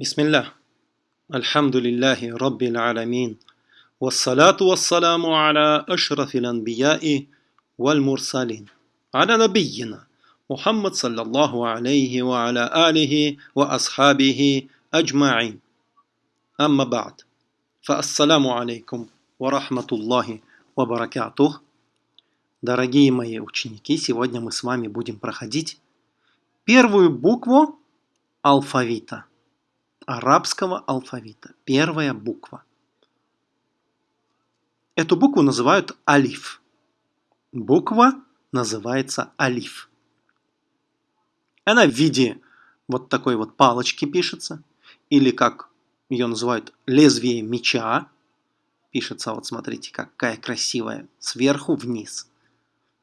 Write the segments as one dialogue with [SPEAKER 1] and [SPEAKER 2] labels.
[SPEAKER 1] بسم الله الحمد لله رب العالمين والصلاة والسلام على أشرف الأنبياء والمرسلين على نبينا محمد صلى الله عليه وعلى آله وأصحابه أجمعين أما بعد فالسلام عليكم ورحمة الله وبركاته Дорогие мои ученики, сегодня мы с вами будем проходить первую букву алфавита – арабского алфавита. Первая буква. Эту букву называют алиф. Буква называется алиф. Она в виде вот такой вот палочки пишется. Или как ее называют лезвие меча. Пишется, вот смотрите, какая красивая. Сверху вниз.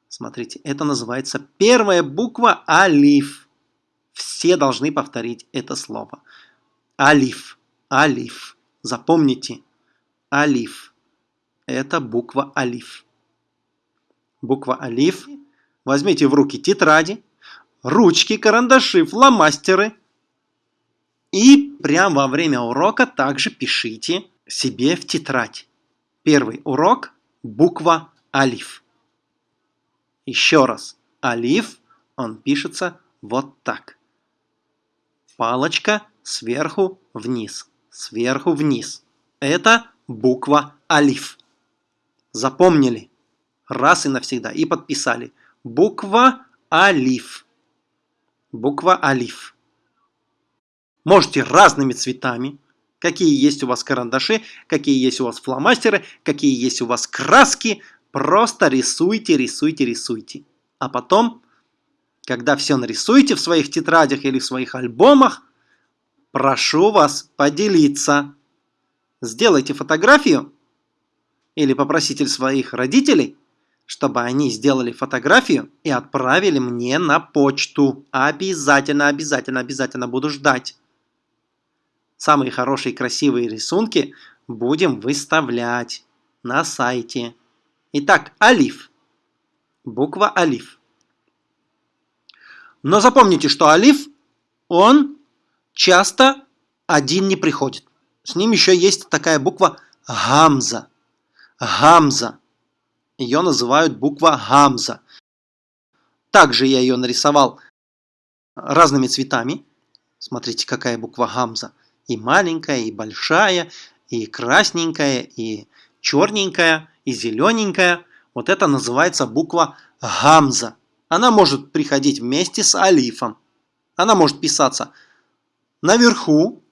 [SPEAKER 1] Смотрите, это называется первая буква алиф. Все должны повторить это слово. Алиф. Алиф. Запомните. Алиф. Это буква Алиф. Буква Алиф. Возьмите в руки тетради, ручки, карандаши, фломастеры. И прямо во время урока также пишите себе в тетрадь. Первый урок – буква Алиф. Еще раз. Алиф, он пишется вот так. Палочка сверху вниз, сверху вниз. Это буква Алиф. Запомнили? Раз и навсегда. И подписали. Буква Алиф. Буква Алиф. Можете разными цветами. Какие есть у вас карандаши, какие есть у вас фломастеры, какие есть у вас краски. Просто рисуйте, рисуйте, рисуйте. А потом, когда все нарисуете в своих тетрадях или в своих альбомах, Прошу вас поделиться. Сделайте фотографию или попросите своих родителей, чтобы они сделали фотографию и отправили мне на почту. Обязательно, обязательно, обязательно буду ждать. Самые хорошие красивые рисунки будем выставлять на сайте. Итак, алиф. Буква алиф. Но запомните, что алиф, он часто один не приходит. С ним еще есть такая буква гамза. Гамза. Ее называют буква гамза. Также я ее нарисовал разными цветами. Смотрите, какая буква гамза. И маленькая, и большая, и красненькая, и черненькая, и зелененькая. Вот это называется буква гамза. Она может приходить вместе с алифом. Она может писаться наверху,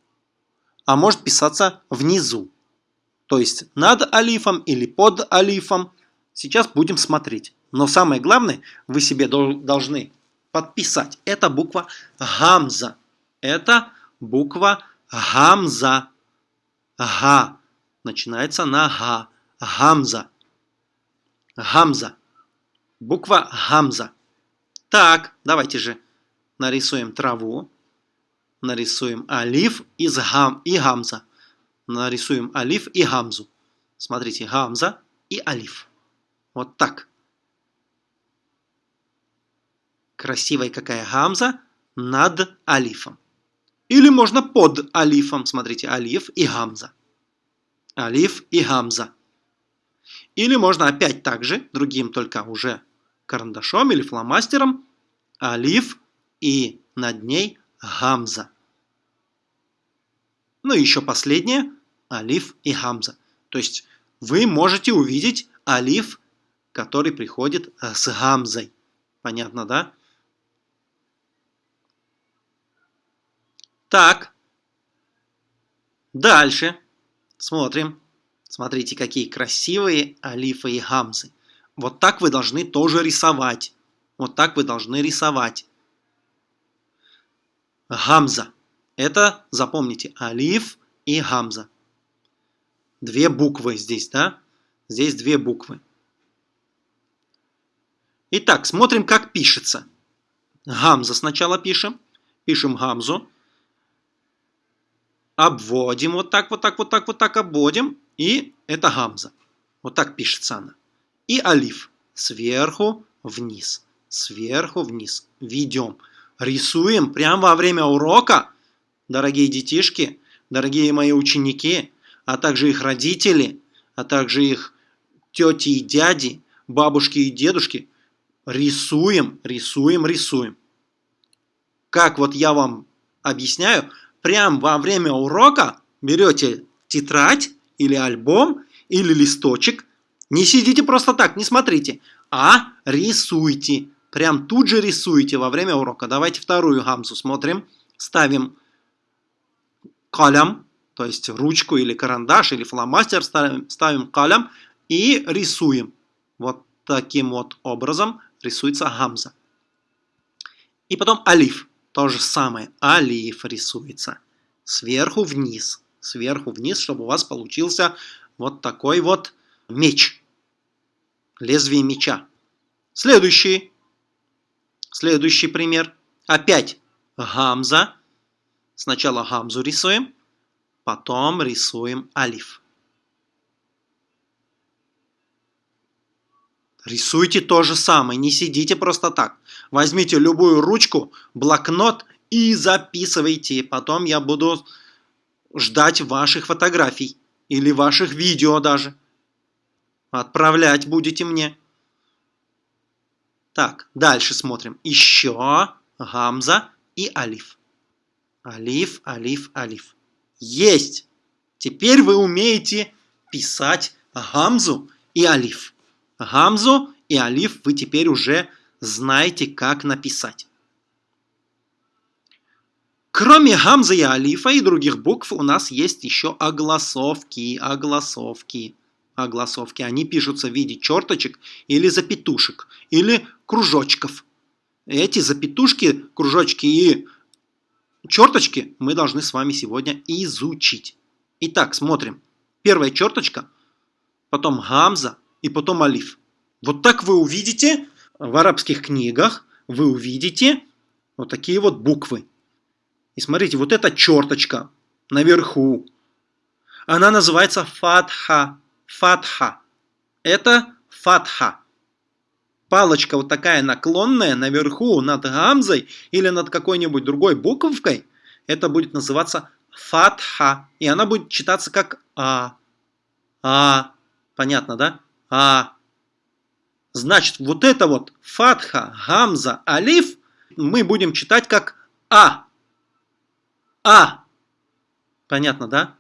[SPEAKER 1] а может писаться внизу. То есть над алифом или под алифом. Сейчас будем смотреть. Но самое главное, вы себе должны подписать. Это буква гамза. Это буква гамза. Га. Начинается на га. Гамза. Гамза. Буква гамза. Так, давайте же нарисуем траву нарисуем алиф из гам и гамза. Нарисуем алиф и гамзу. Смотрите, гамза и алиф. Вот так. Красивая какая гамза над алифом. Или можно под алифом. Смотрите, алиф и гамза. Алиф и гамза. Или можно опять также, другим только уже карандашом или фломастером, алиф и над ней гамза. Ну и еще последнее – алиф и гамза. То есть вы можете увидеть алиф, который приходит э, с гамзой. Понятно, да? Так. Дальше. Смотрим. Смотрите, какие красивые алифы и гамзы. Вот так вы должны тоже рисовать. Вот так вы должны рисовать. Гамза. Это, запомните, алиф и гамза. Две буквы здесь, да? Здесь две буквы. Итак, смотрим, как пишется. Гамза сначала пишем. Пишем гамзу. Обводим вот так, вот так, вот так, вот так обводим. И это гамза. Вот так пишется она. И алиф. Сверху вниз. Сверху вниз. Ведем. Рисуем прямо во время урока дорогие детишки, дорогие мои ученики, а также их родители, а также их тети и дяди, бабушки и дедушки, рисуем, рисуем, рисуем. Как вот я вам объясняю, прям во время урока берете тетрадь или альбом или листочек, не сидите просто так, не смотрите, а рисуйте. Прям тут же рисуйте во время урока. Давайте вторую гамзу смотрим. Ставим калям, то есть ручку или карандаш или фломастер, ставим, ставим калям и рисуем. Вот таким вот образом рисуется гамза. И потом алиф. То же самое. Алиф рисуется. Сверху вниз. Сверху вниз, чтобы у вас получился вот такой вот меч. Лезвие меча. Следующий. Следующий пример. Опять гамза. Сначала гамзу рисуем, потом рисуем алиф. Рисуйте то же самое, не сидите просто так. Возьмите любую ручку, блокнот и записывайте. Потом я буду ждать ваших фотографий или ваших видео даже. Отправлять будете мне. Так, дальше смотрим. Еще гамза и алиф. Алиф, алиф, алиф. Есть! Теперь вы умеете писать гамзу и алиф. Гамзу и алиф вы теперь уже знаете, как написать. Кроме гамзы и алифа и других букв у нас есть еще огласовки, огласовки, огласовки. Они пишутся в виде черточек или запятушек, или кружочков. Эти запятушки, кружочки и черточки мы должны с вами сегодня изучить. Итак, смотрим. Первая черточка, потом гамза и потом алиф. Вот так вы увидите в арабских книгах, вы увидите вот такие вот буквы. И смотрите, вот эта черточка наверху, она называется фатха. Фатха. Это фатха палочка вот такая наклонная наверху над гамзой или над какой-нибудь другой буковкой, это будет называться фатха. И она будет читаться как А. А. Понятно, да? А. Значит, вот это вот фатха, гамза, алиф мы будем читать как А. А. Понятно, да?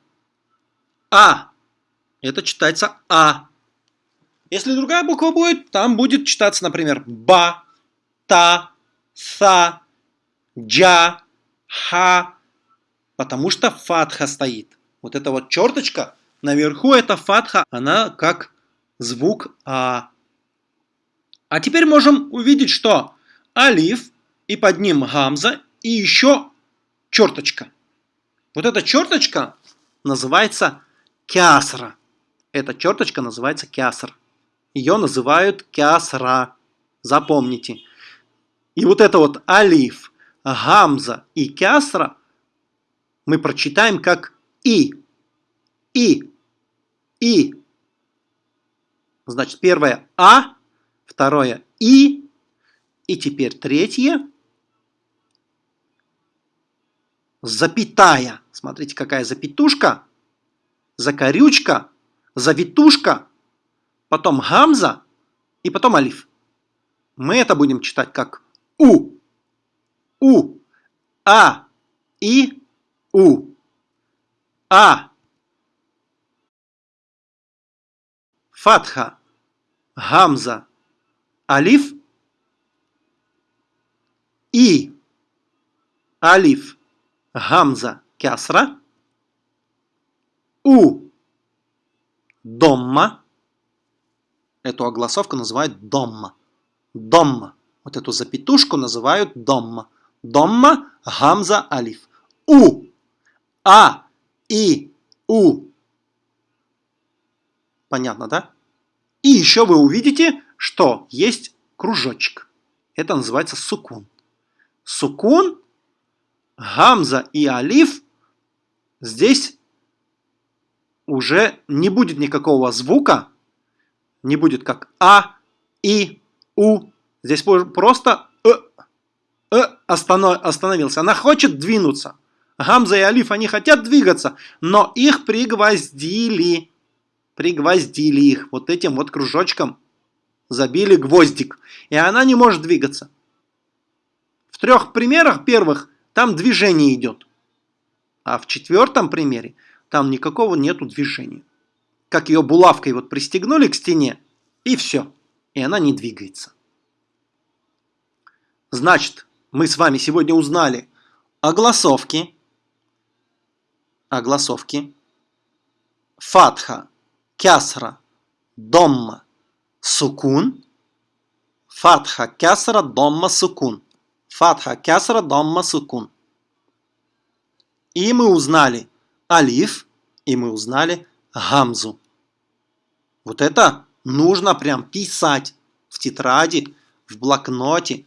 [SPEAKER 1] А. Это читается А. Если другая буква будет, там будет читаться, например, ба, та, са, джа, ха, потому что фатха стоит. Вот эта вот черточка наверху, это фатха, она как звук А. А теперь можем увидеть, что алиф, и под ним гамза, и еще черточка. Вот эта черточка называется кясра. Эта черточка называется кясра. Ее называют кясра. Запомните. И вот это вот алиф, гамза и кясра мы прочитаем как и. И. И. Значит, первое А, второе И, и теперь третье запятая. Смотрите, какая запятушка, закорючка, завитушка потом гамза и потом алиф. Мы это будем читать как у. У. А. И. У. А. Фатха. Гамза. Алиф. И. Алиф. Гамза. Кясра. У. Домма. Эту огласовку называют домма. Домма. Вот эту запятушку называют домма. Домма, гамза, алиф. У. А. И. У. Понятно, да? И еще вы увидите, что есть кружочек. Это называется сукун. Сукун, гамза и алиф здесь уже не будет никакого звука, не будет как А, И, У. Здесь просто э, э, остановился. Она хочет двинуться. Гамза и Алиф, они хотят двигаться, но их пригвоздили. Пригвоздили их вот этим вот кружочком. Забили гвоздик. И она не может двигаться. В трех примерах первых там движение идет. А в четвертом примере там никакого нету движения. Как ее булавкой вот пристегнули к стене, и все. И она не двигается. Значит, мы с вами сегодня узнали о голосовке, о голосовке, фатха, кясра, домма, сукун, фатха, кясра, домма, сукун, фатха, кясра, домма, сукун. И мы узнали алиф, и мы узнали гамзу. Вот это нужно прям писать в тетради, в блокноте,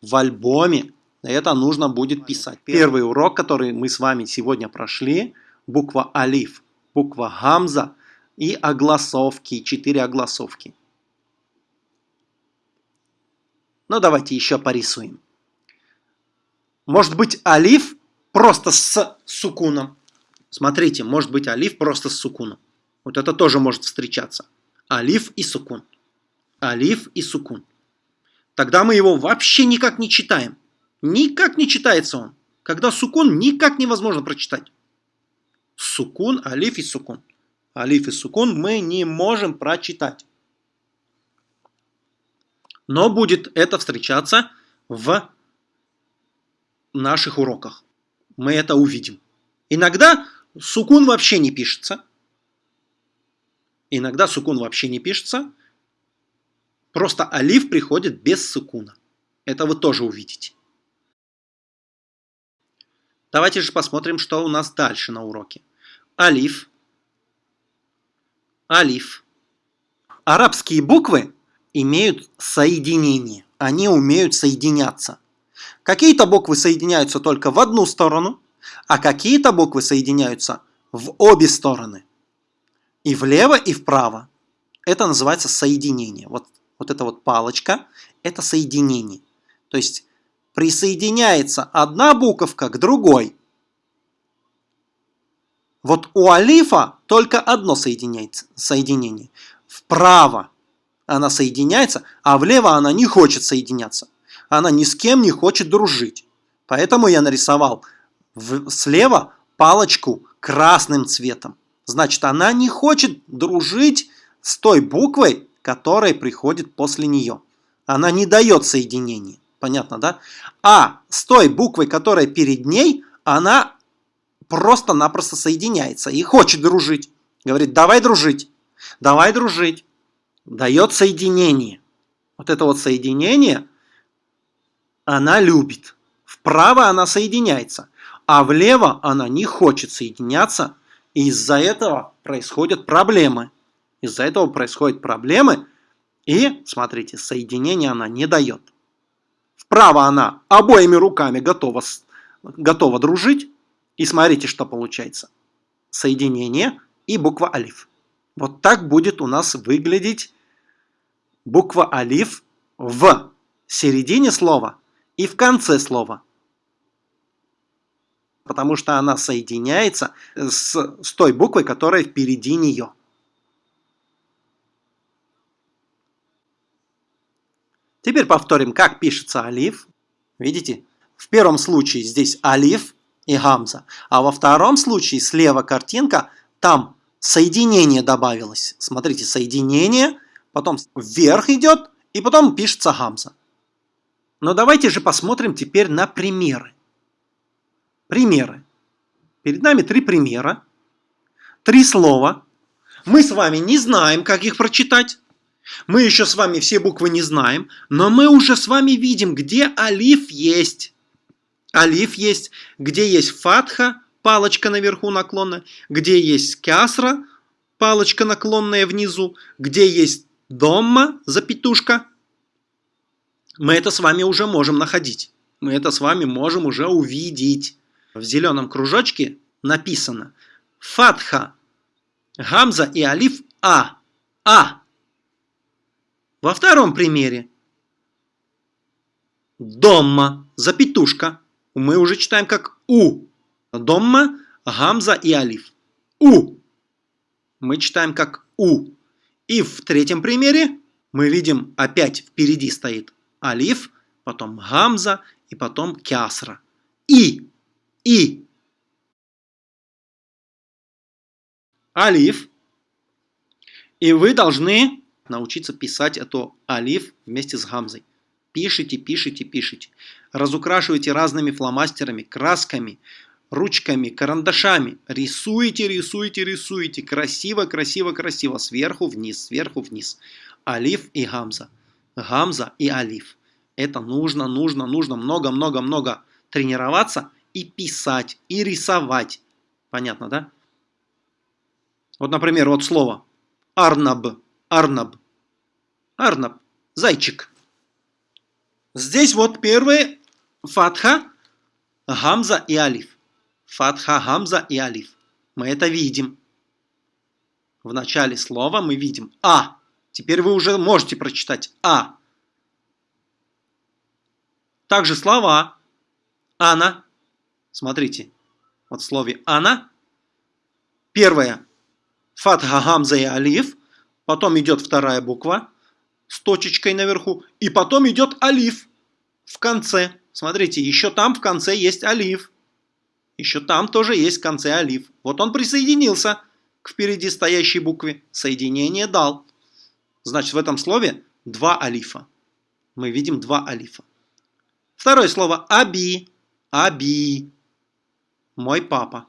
[SPEAKER 1] в альбоме. Это нужно будет писать. Первый урок, который мы с вами сегодня прошли, буква алиф, буква гамза и огласовки, четыре огласовки. Ну давайте еще порисуем. Может быть алиф просто с сукуном. Смотрите, может быть алиф просто с сукуном. Вот это тоже может встречаться. Алиф и сукун. Алиф и сукун. Тогда мы его вообще никак не читаем. Никак не читается он. Когда сукун, никак невозможно прочитать. Сукун, алиф и сукун. Алиф и сукун мы не можем прочитать. Но будет это встречаться в наших уроках. Мы это увидим. Иногда сукун вообще не пишется. Иногда сукун вообще не пишется. Просто алиф приходит без сукуна. Это вы тоже увидите. Давайте же посмотрим, что у нас дальше на уроке. Алиф. Алиф. Арабские буквы имеют соединение. Они умеют соединяться. Какие-то буквы соединяются только в одну сторону, а какие-то буквы соединяются в обе стороны. И влево, и вправо. Это называется соединение. Вот вот эта вот палочка, это соединение. То есть присоединяется одна буковка к другой. Вот у алифа только одно соединяется, соединение. Вправо она соединяется, а влево она не хочет соединяться. Она ни с кем не хочет дружить. Поэтому я нарисовал в, слева палочку красным цветом. Значит, она не хочет дружить с той буквой, которая приходит после нее. Она не дает соединения. Понятно, да? А с той буквой, которая перед ней, она просто-напросто соединяется и хочет дружить. Говорит, давай дружить, давай дружить. Дает соединение. Вот это вот соединение она любит. Вправо она соединяется, а влево она не хочет соединяться. И из-за этого происходят проблемы. Из-за этого происходят проблемы, и, смотрите, соединение она не дает. Вправо она обоими руками готова, готова дружить, и смотрите, что получается. Соединение и буква алиф. Вот так будет у нас выглядеть буква алиф в середине слова и в конце слова. Потому что она соединяется с, с той буквой, которая впереди нее. Теперь повторим, как пишется алиф. Видите? В первом случае здесь алиф и гамза. А во втором случае слева картинка, там соединение добавилось. Смотрите, соединение, потом вверх идет, и потом пишется гамза. Но давайте же посмотрим теперь на примеры. Примеры. Перед нами три примера. Три слова. Мы с вами не знаем, как их прочитать. Мы еще с вами все буквы не знаем, но мы уже с вами видим, где алиф есть. Алиф есть, где есть фатха, палочка наверху наклонная, где есть кясра, палочка наклонная внизу, где есть домма, запятушка. Мы это с вами уже можем находить. Мы это с вами можем уже увидеть. В зеленом кружочке написано фатха, гамза и алиф А. А. Во втором примере дома, запятушка, мы уже читаем как у. Домма, гамза и алиф. У. Мы читаем как у. И в третьем примере мы видим опять впереди стоит алиф, потом гамза и потом кясра. И. И. Алиф. И вы должны научиться писать эту алиф вместе с гамзой. Пишите, пишите, пишите. Разукрашивайте разными фломастерами, красками, ручками, карандашами. Рисуйте, рисуйте, рисуйте. Красиво, красиво, красиво. Сверху вниз, сверху вниз. Алиф и гамза. Гамза и алиф. Это нужно, нужно, нужно много-много-много тренироваться и писать, и рисовать. Понятно, да? Вот, например, вот слово Арнаб. Арнаб. Арнаб. Зайчик. Здесь вот первый фатха, гамза и алиф. Фатха, гамза и алиф. Мы это видим. В начале слова мы видим А. Теперь вы уже можете прочитать А. Также слова Ана. Смотрите. Вот в слове Ана. Первое. Фатха, гамза и алиф. Потом идет вторая буква с точечкой наверху. И потом идет алиф в конце. Смотрите, еще там в конце есть алиф. Еще там тоже есть в конце алиф. Вот он присоединился к впереди стоящей букве. Соединение дал. Значит, в этом слове два алифа. Мы видим два алифа. Второе слово аби. Аби. Мой папа.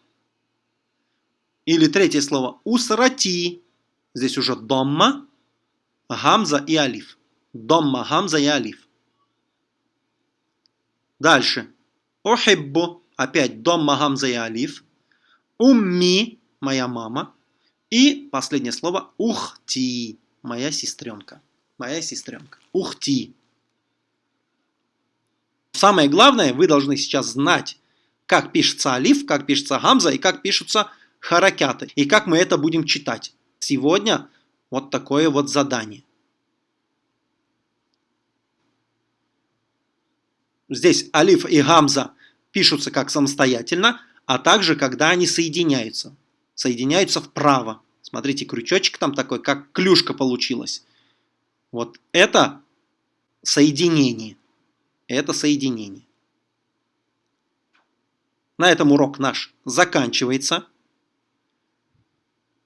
[SPEAKER 1] Или третье слово усрати. Здесь уже домма Гамза и алиф. Домма, гамза и алиф. Дальше. Охиббу. Опять домма, гамза и алиф. Умми. Моя мама. И последнее слово ухти. Моя сестренка. Моя сестренка. Ухти. Самое главное, вы должны сейчас знать, как пишется алиф, как пишется гамза и как пишутся харакяты. И как мы это будем читать. Сегодня вот такое вот задание. Здесь алиф и гамза пишутся как самостоятельно, а также когда они соединяются. Соединяются вправо. Смотрите, крючочек там такой, как клюшка получилась. Вот это соединение. Это соединение. На этом урок наш заканчивается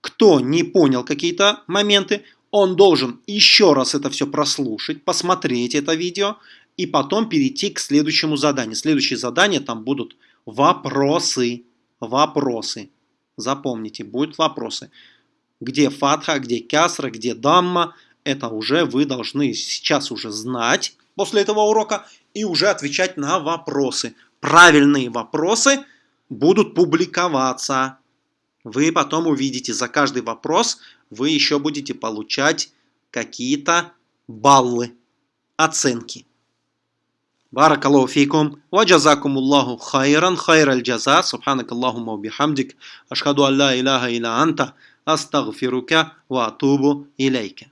[SPEAKER 1] кто не понял какие-то моменты, он должен еще раз это все прослушать, посмотреть это видео и потом перейти к следующему заданию. Следующее задание там будут вопросы. Вопросы. Запомните, будут вопросы. Где фатха, где кясра, где дамма. Это уже вы должны сейчас уже знать после этого урока и уже отвечать на вопросы правильные вопросы будут публиковаться. Вы потом увидите, за каждый вопрос вы еще будете получать какие-то баллы, оценки. Баракаллаху фейкум, ва Аллаху хайран, хайр аль джаза, субханак Аллахума бихамдик, ашхаду алла илляха илля анта, астагфирука ва атубу илейка.